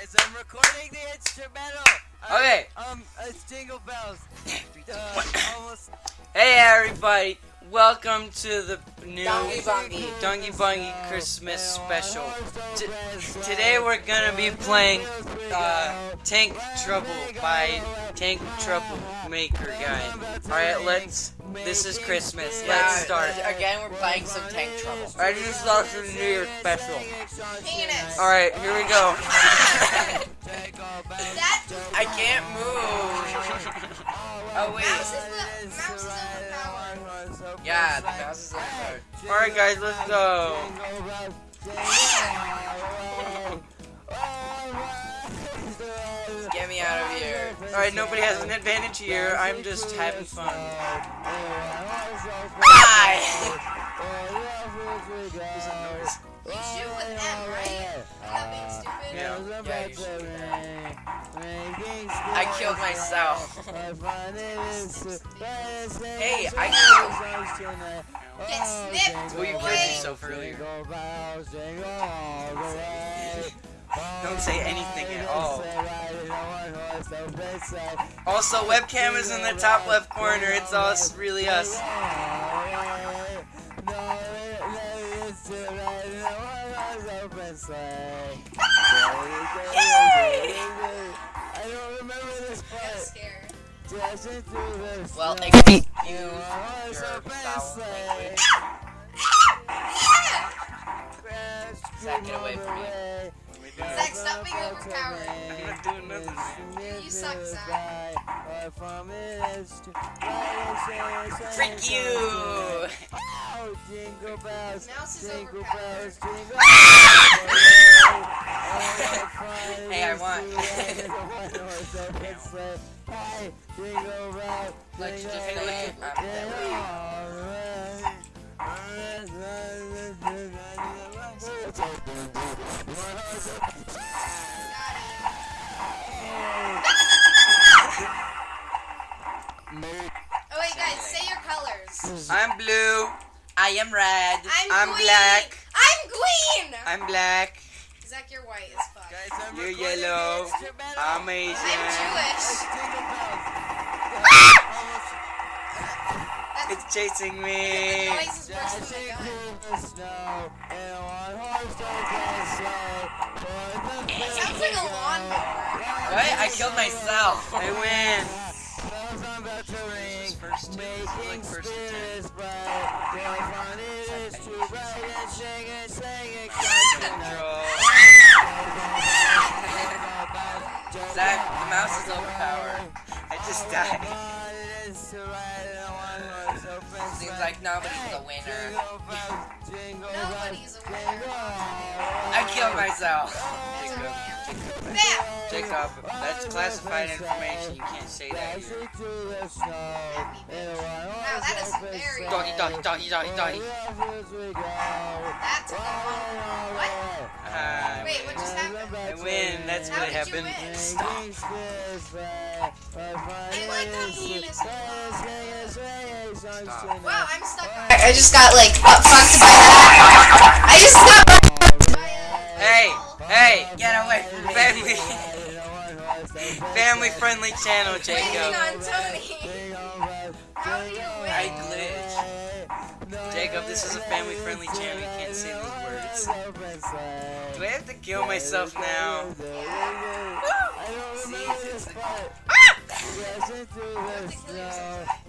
guys, I'm recording the instrumental. Uh, Okay. Um, it's Jingle Bells. Uh, almost. Hey everybody, welcome to the new Donkey Bungy. Dongy Bungy Christmas special. T- today we're gonna be playing uh, Tank Trouble by Tank Troublemaker guy. Alright, let's. This is Christmas. Let's start. Again, we're playing some Tank Trouble. Alright, this is also the New Year special. Penis. Alright, here we go. That I can't move. Oh wait. mouse is the mouse is overpowered. Yeah, the mouse is overpowered. Alright, guys, let's go. Alright, nobody has an advantage here. I'm just having fun. Bye. You shoot with M, right? Without being stupid. Yeah. Yeah, you should. I killed myself. hey, I killed. Get snipped. Well, you killed boy. yourself earlier. Don't say anything at oh. all. Also, webcam is in the top left corner. It's us, really us. I don't remember this I'm part. scared. Well, excuse your foul language. Zach, get away from me. Zach, stop being overpowered. I'm not doing nothing. You suck, Zach. Freak you! Jingle bells, Mouse is jingle bells, jingle Hey, I want. Hey, jingle Like, just jingle take a look Oh wait, guys, say your colors. I'm blue. I am red. I'm, I'm black. I'm green. I'm black. Zach, you're white as fuck. Guys, I'm You're yellow. instrumental. I'm I'm Asian. Jewish. Jingle bells. That's It's chasing the oh me. It sounds like a lawnmower. What? I killed myself. I win. This is first two. This is like first and ten. Control. Zach, the mouse is overpowered. I just died. Seems like nobody's a winner. Nobody's a winner. I killed myself. Jacob, Bam. Jacob, that's classified information. You can't say that here. Wow, that is very. Doggy, doggy, doggy, doggy, doggy. That took a long. What? I Wait, what just happened? I win. That's How what did happened. Stop. I like the penis. Stop. Wow, I'm stuck. I just got like fucked by that. I just got. Family friendly channel, Jacob. on Tony. How do you win? I glitched. Jacob, this is a family friendly channel. You can't say these words. Do I have to kill myself now? Ah!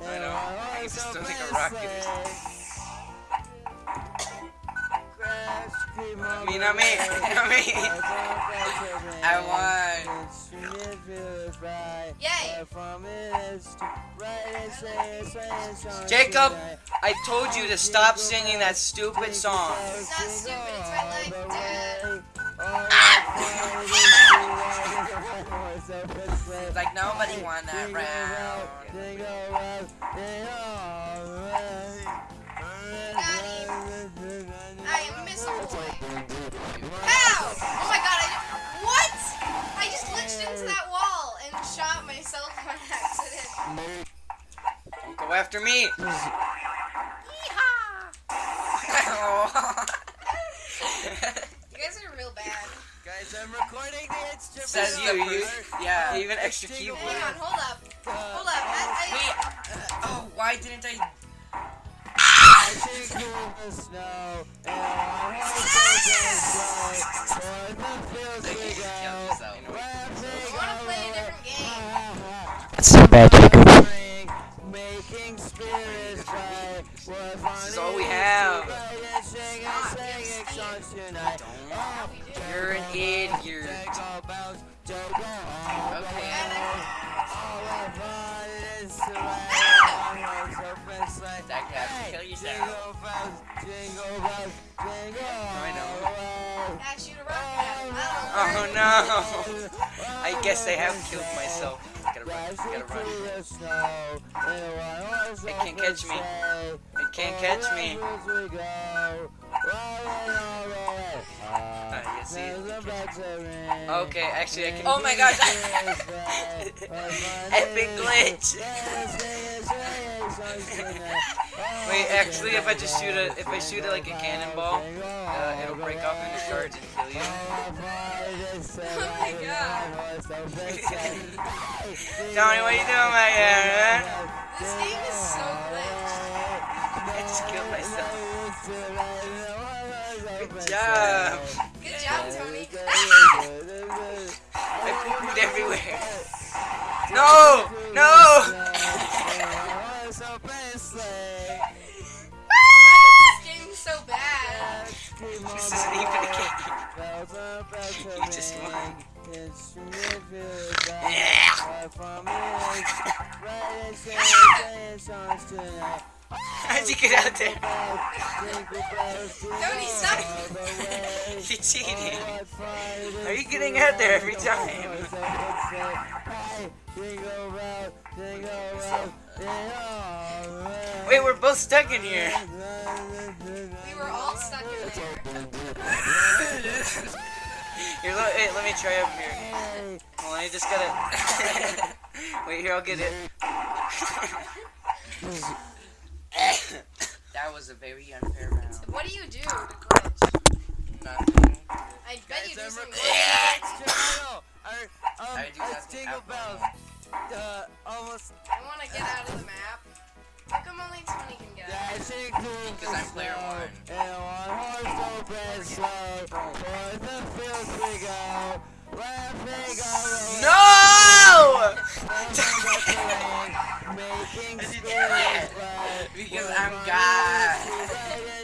I know. I just don't think a rocket is. Not me, not me, not me. I won. Yay. Jacob, I told you to stop singing that stupid song. It's not stupid. It's my life, dude. Like nobody won that round. glitched into that wall and shot myself on accident. Don't go after me. Yeehaw! You guys are real bad. Guys, I'm recording the instrument. Says you, you- Yeah. Even extra Jingle keyboard. Hang on, hold up. Hold up. I, I, Wait. uh, oh, why didn't I? I bad, Jacob. Making spirits fly. This is all we have. You're Steve. tonight. Yeah, we do. You're an idiot. Okay. And Zach, you have to kill yourself. I know. I, I shoot a rocket at him. I Oh don't no! I guess I have killed myself. Gotta run, gotta run. It can't catch me. It can't catch me. You see it? Okay, actually I can. Oh my gosh. Epic glitch! Wait, actually, if I just shoot it, if I shoot it like a cannonball, uh, it'll break off into shards and kill you. Oh my god. Tony, what are you doing back there, man? This game is so glitched. I just killed myself. Good job. Good job, Tony. I pooed everywhere. No! No! This isn't even a game. You just won. How'd you get out there? Tony, stop. You cheated. Are you getting out there every time? Wait, we're both stuck in here. We were all stuck in there. Here, let, hey, let me try up here. Well, I just gotta. Wait, here, I'll get it. That was a very unfair round. What do you do to glitch? Nothing. I bet you do Guys, I'm something recording glitchy. Um, I do it's nothing Jingle Bells. Uh, almost. I want to get out of the map. How come only Tony can get out? Because I'm player one. And one horse open slow. For the fields we go. Laughing all No! Making How'd you do spirits that? fly. Because I'm God.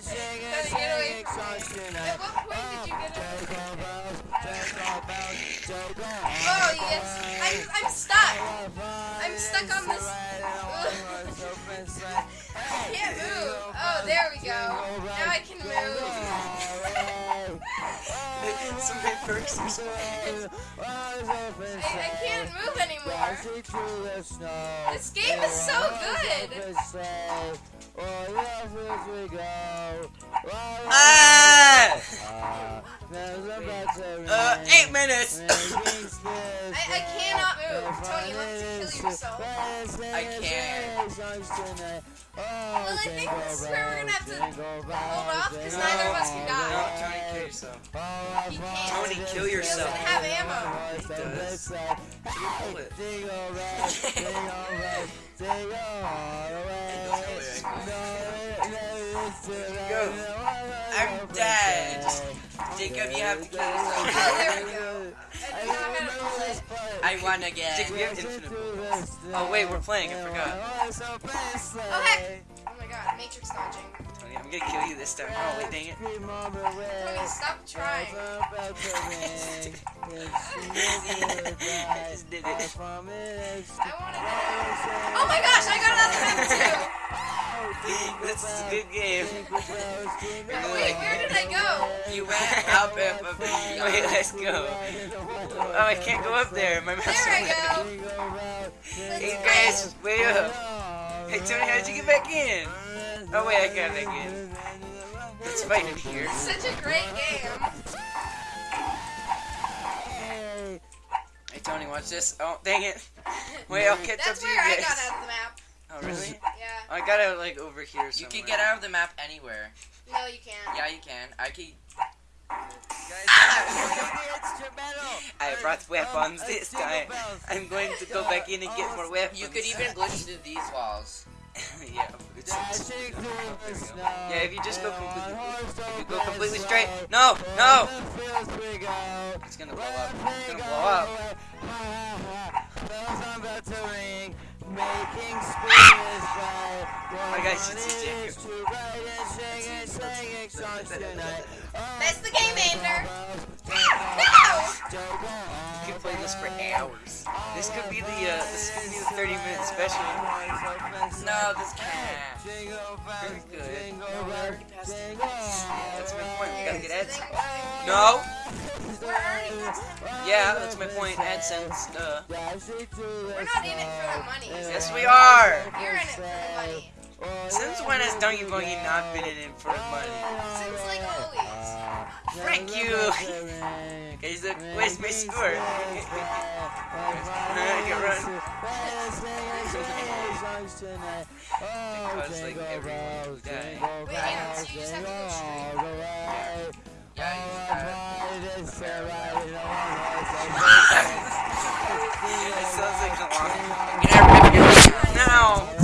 Tony, get away from me. At what point did you get out? Oh, yes. I'm, I'm stuck. I'm stuck on this. I can't move. Oh, there we go. Now I can move. Some big perks or something. I, I can't move anymore. This game is so good. Ah! Uh, eight minutes. I, I cannot move. Tony, you have to kill yourself. I can't. Well, I think this is where we're gonna have to hold off because neither of us can No, die. Tony, kill yourself. He can't. Tony, kill yourself. He doesn't have ammo. He does. Pull it. Go. I'm dead. Jacob, you have to kill yourself. Oh, there we go. I didn't know how to pull it. I won again. Jacob, you have infinite bullets. Oh wait, we're playing. I forgot. Oh, heck. Oh my god, matrix dodging. Tony, I'm gonna kill you this time. Oh wait, dang it. Tony, stop trying. I just did it. I wanted to. Oh my gosh, I got another map This is a good game. Wait, where did I go? You went up and up Wait, let's go. Oh, I can't go up there. My mouse. There I go. Hey guys, wait up. Hey Tony, how'd you get back in? Oh wait, I got back in. Let's fight in here. Such a great game. Hey Tony, watch this. Oh, dang it. Wait, I'll catch up to you where I guys. got out of the map. Oh really? Yeah. I got it like over here You somewhere. can get out of the map anywhere. No, you can't. Yeah, you can. I can. Guys, I'm recording the brought weapons this time. I'm going to go back in and get more weapons. You could even glitch through these walls. yeah, it's, it's, yeah. If you just go completely, if you go completely straight. No, no. It's gonna blow up. It's gonna blow up. I guys should see Jacob. That's the game ender. No! You could play this for hours. This could be the uh, this could be the 30 minute special. No, this can't. Very good. Already. That's my point. We gotta get ads. No. Yeah, that's my point. AdSense. Uh, We're not in it for the money. yes, we are. You're in it for the money. Since when has Donkey Kongi not been in it for money? Since like always. Frank you. Okay, so where's my score? I can run. Because like everyone will die. Wait, and so you just have to go straight. Yeah, you just gotta. It sounds like a long. No.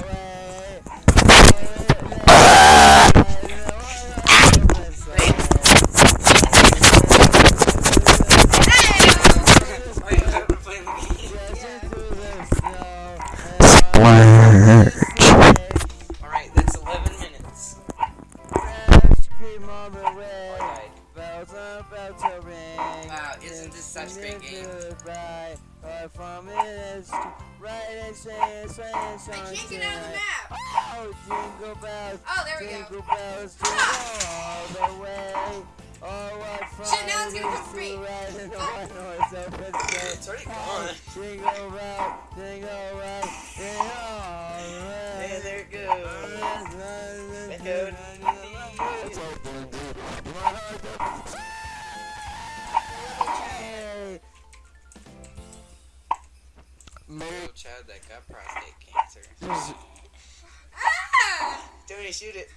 Get out of the map. Oh, jingle bells. Oh, there we go. Shit, now it's gonna come for me. It's already gone. Hey, there it goes. Go. Little child that got prostate cancer. Ah! Tony, shoot it.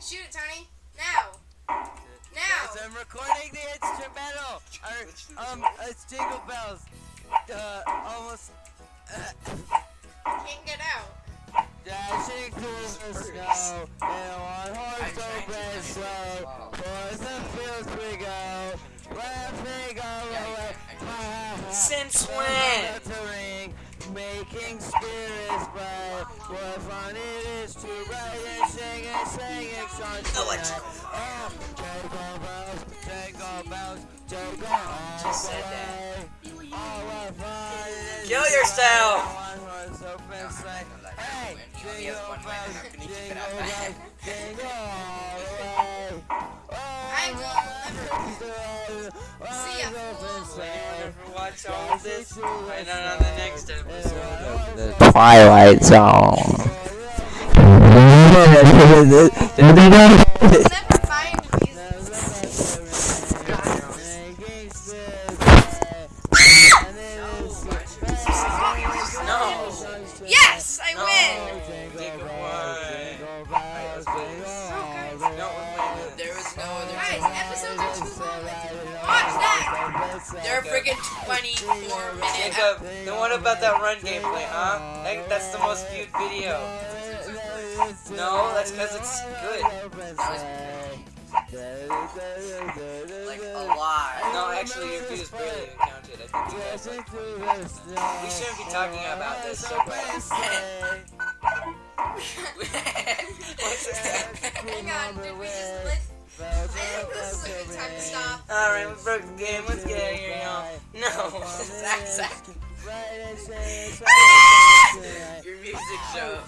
Shoot it, Tony. Now. Now. I'm recording the instrumental. Or, um, it's Jingle Bells. Uh, almost Can't get out. dashing through the snow. In one Since when? Making spirits bright. What fun it is to write and sing and sing and song. Electrical Oh, jingle bells, jingle bells, jingle all Just said that. Oh, what fun Kill yourself. ride one horse open sleigh. Hey, He only has jingle bells, how can he keep it jingle bells, jingle all the way. I will never see a open fool. sleigh. Ever watch all this? Find out on the next episode of The Twilight Zone. We'll never find these. No. Yes, I win. Jacob won. No, we're playing this. There was no other. Guys, episodes are too long. Watch that. They're freaking 24 minutes. Jacob, then what about that run gameplay, huh? That, that's the most viewed video. No, that's because it's good. Like a lot. No, actually, your views barely even counted. I think you guys like. We shouldn't be talking about this so much. Hang on, did we just Alright, we broke the game. Let's get out of here, y'all. No. Zach, Zach. Your music show.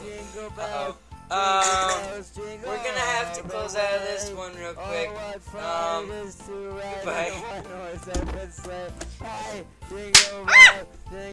Uh-oh. Um, we're gonna have to close out of this one real quick. Um, goodbye.